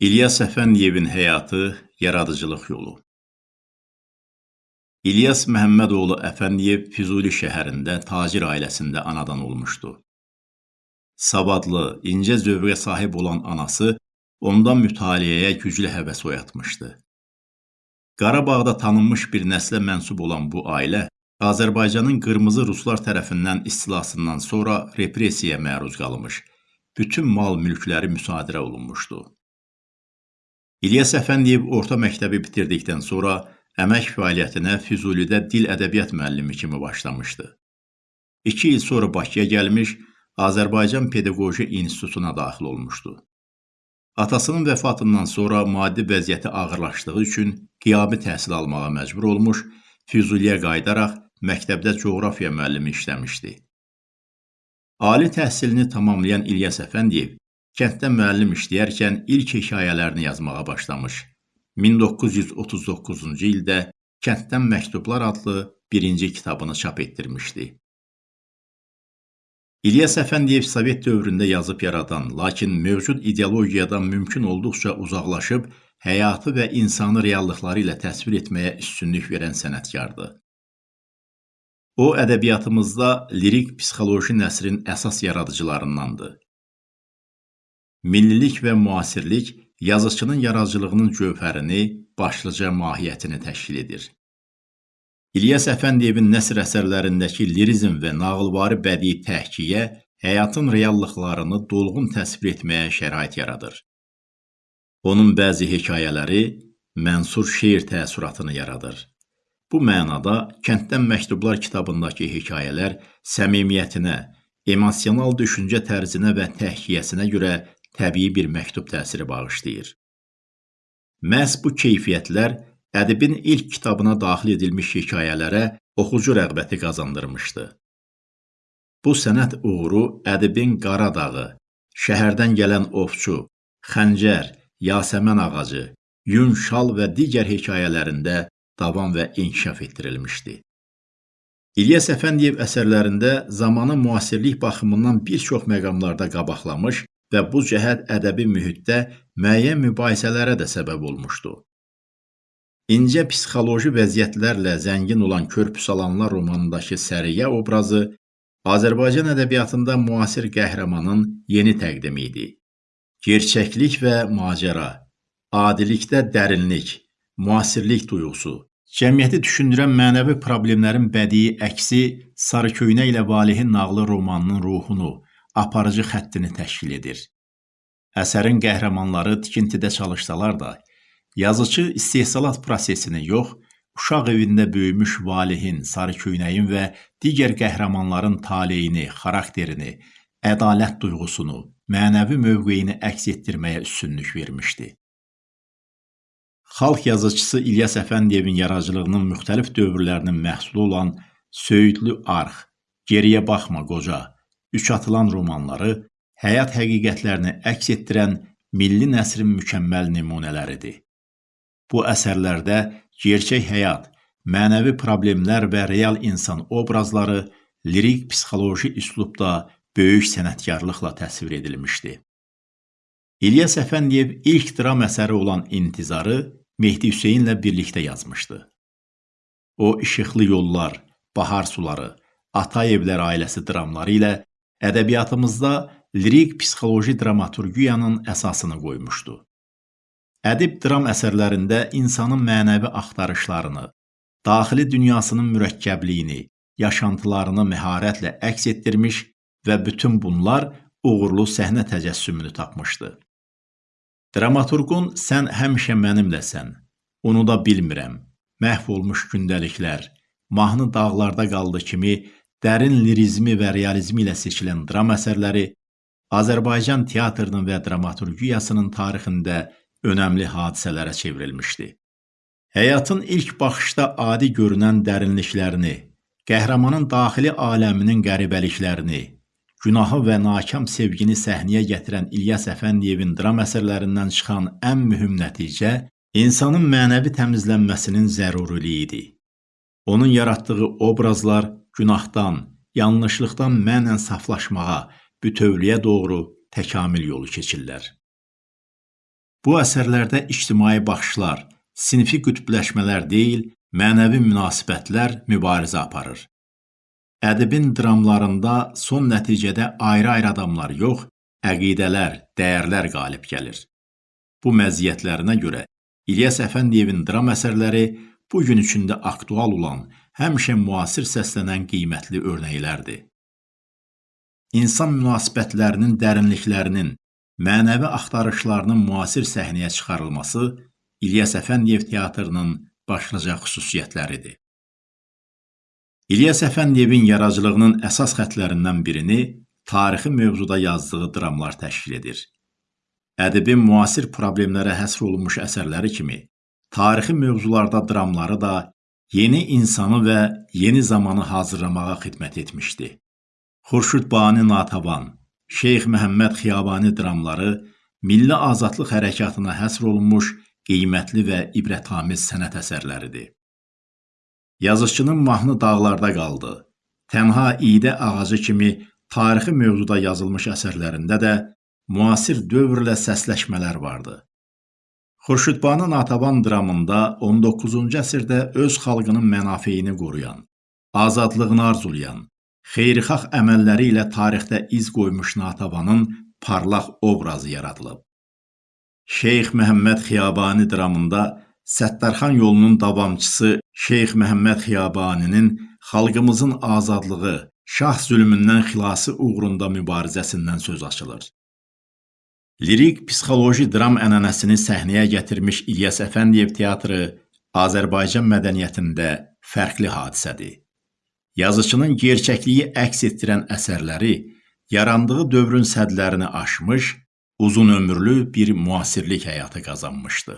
İlyas Əfəndiyevin həyatı, yaradıcılıq yolu. İlyas Məhəmmədoğlu Əfəndiyev Füzuli şəhərində tacir ailəsində anadan olmuşdu. Savadlı, incə zövqə sahib olan anası ondan mütaliəyə güclü həvəs oyatmışdı. Qarabağda tanınmış bir nəslə mənsub olan bu ailə Azərbaycanın qırmızı ruslar tərəfindən istilasından sonra repressiyaya məruz qalmış, bütün mal mülkləri müsadirə olunmuşdu. İlyas Əfəndiyev orta məktəbi bitirdikdən sonra əmək fəaliyyətinə Füzulidə dil ədəbiyyat müəllimi kimi başlamışdı. İki il sonra Bakıya gəlmiş, Azərbaycan Pedaqoji İnstitutuna daxil olmuşdu. Atasının vəfatından sonra maddi vəziyyəti ağırlaşdığı üçün qiyabi təhsil almağa məcbur olmuş, Füzuliyə qayıdaraq məktəbdə coğrafiya müəllimi işləmişdi. Ali təhsilini tamamlayan İlyas Əfəndiyev Kənddə müəllim işləyərkən ilk hekayələrini yazmağa başlamış. 1939-cu ildə Kənddən Məktublar adlı birinci kitabını çap etdirmişdi. İlyas Əfəndiyev Sovet dövründə yazıb yaradan, lakin mövcud ideologiyadan mümkün olduqca uzaqlaşıb, həyatı və insanı reallıqları ilə təsvir etməyə üstünlük verən sənətkardır. O, ədəbiyyatımızda lirik psixoloji nəsrin əsas yaradıcılarındandır. Millilik və müasirlik yazıçının yaradıcılığının gövhərini, başlıca mahiyyətini təşkil edir. İlyas Əfəndiyevin nəsr əsərlərindəki lirizm və nağılvari bədii təhkiyə həyatın reallıqlarını dolğun təsvir etməyə şərait yaradır. Onun bəzi hekayələri mənsur şeir təəssüratını yaradır. Bu mənada Kənddən Məktublar kitabındakı hekayələr səmimiyyətinə, emosional düşüncə tərzinə və təhkiyəsinə görə təbii bir məktub təsiri bağışlayır. Məhz bu keyfiyyətlər ədibin ilk kitabına daxil edilmiş hekayələrə oxucu rəğbəti qazandırmışdı. Bu sənət uğuru ədibin Qaradağı, şəhərdən gələn ovçu, xəncər, yasəmən ağacı, yun şal və digər hekayələrində davam və inkişaf etdirilmişdi. İlyas Əfəndiyev əsərlərində zamanı müasirlik baxımından bir çox məqamlarda qabaqlamış və bu cəhət ədəbi mühitdə müəyyən mübahisələrə də səbəb olmuşdu. İncə psixoloji vəziyyətlərlə zəngin olan Körpü Salanlar romanındakı Səriyə obrazı Azərbaycan ədəbiyyatında müasir qəhrəmanın yeni təqdimi idi. Gerçəklik və macəra, adilikdə dərinlik, müasirlik duyğusu, cəmiyyəti düşündürən mənəvi problemlərin bədii əksi Sarıköynə ilə Valihin nağlı romanının ruhunu, aparıcı xəttini təşkil edir. Əsərin qəhrəmanları tikintidə çalışsalar da, yazıcı istehsalat prosesini yox, uşaq evində böyümüş Valihin, Sarıköynəyin və digər qəhrəmanların taleyini, xarakterini, ədalət duyğusunu, mənəvi mövqeyini əks etdirməyə üstünlük vermişdi. Xalq yazıçısı İlyas Əfəndiyevin yaradıcılığının müxtəlif dövrlərinin məhsulu olan Söyüdlü Arx, Geriyə baxma qoca, Üç atılan romanları həyat həqiqətlərini əks etdirən milli nəsrin mükəmməl nümunələridir. Bu əsərlərdə gerçək həyat, mənəvi problemlər və real insan obrazları lirik psixoloji üslubda böyük sənətkarlıqla təsvir edilmişdi. İlyas Əfəndiyev ilk dram əsəri olan İntizarı Mehdi Hüseynlə birlikdə yazmışdı. O, İşıqlı Yollar, Bahar Suları, Atayevlər ailəsi dramları ilə ədəbiyyatımızda lirik psixoloji dramaturgiyanın əsasını qoymuşdu. Ədib dram əsərlərində insanın mənəvi axtarışlarını, daxili dünyasının mürəkkəbliyini, yaşantılarını məharətlə əks etdirmiş və bütün bunlar uğurlu səhnə təcəssümünü tapmışdı. Dramaturqun sən həmişə mənimləsən, unuda bilmirəm, məhv olmuş gündəliklər, mahnı dağlarda qaldı kimi dərin lirizmi və realizmi ilə seçilən dram əsərləri Azərbaycan teatrının və dramaturgiyasının tarixində önəmli hadisələrə çevrilmişdi. Həyatın ilk baxışda adi görünən dərinliklərini, qəhrəmanın daxili aləminin qəribəliklərini, günahı və nakam sevgini səhnəyə gətirən İlyas Əfəndiyevin dram əsərlərindən çıxan ən mühüm nəticə insanın mənəvi təmizlənməsinin zəruriliyi idi. Onun yaratdığı obrazlar günahdan, yanlışlıqdan mənən saflaşmağa, bütövlüyə doğru təkamül yolu keçirlər. Bu əsərlərdə ictimai baxışlar, sinfi qütbləşmələr deyil, mənəvi münasibətlər mübarizə aparır. Ədibin dramlarında son nəticədə ayrı-ayrı adamlar yox, əqidələr, dəyərlər qalib gəlir. Bu məziyyətlərinə görə İlyas Əfəndiyevin dram əsərləri bu gün üçün də aktual olan, həmişə müasir səslənən qiymətli örnəklərdir. İnsan münasibətlərinin dərinliklərinin, mənəvi axtarışlarının müasir səhnəyə çıxarılması İlyas Əfəndiyev teatrının başlıca xüsusiyyətləridir. İlyas Əfəndiyevin yaradıcılığının əsas xətlərindən birini tarixi mövzuda yazdığı dramlar təşkil edir. Ədibin müasir problemlərə həsr olunmuş əsərləri kimi, tarixi mövzularda dramları da yeni insanı və yeni zamanı hazırlamağa xidmət etmişdi. Xurşud Bani Natavan, Şeyx Məhəmməd Xiyabani dramları milli azadlıq hərəkatına həsr olunmuş qiymətli və ibrətamiz sənət əsərləridir. Yazıçının mahnı dağlarda qaldı. Tənha idə ağacı kimi tarixi mövzuda yazılmış əsərlərində də müasir dövrlə səsləşmələr vardı. Xurşudbanu Natəvan dramında 19-cu əsrdə öz xalqının mənafeyini qoruyan, azadlığını arzulayan, xeyirxah əməlləri ilə tarixdə iz qoymuş Natəvanın parlaq obrazı yaradılıb. Şeyx Məhəmməd Xiyabani dramında Səttarxan yolunun davamçısı Şeyx Məhəmməd Xiyabaninin xalqımızın azadlığı, şah zülmündən xilası uğrunda mübarizəsindən söz açılır. Lirik psixoloji dram ənənəsini səhnəyə gətirmiş İlyas Əfəndiyev teatrı Azərbaycan mədəniyyətində fərqli hadisədir. Yazıçının gerçəkliyi əks etdirən əsərləri yarandığı dövrün sədlərini aşmış, uzun ömürlü bir müasirlik həyatı qazanmışdı.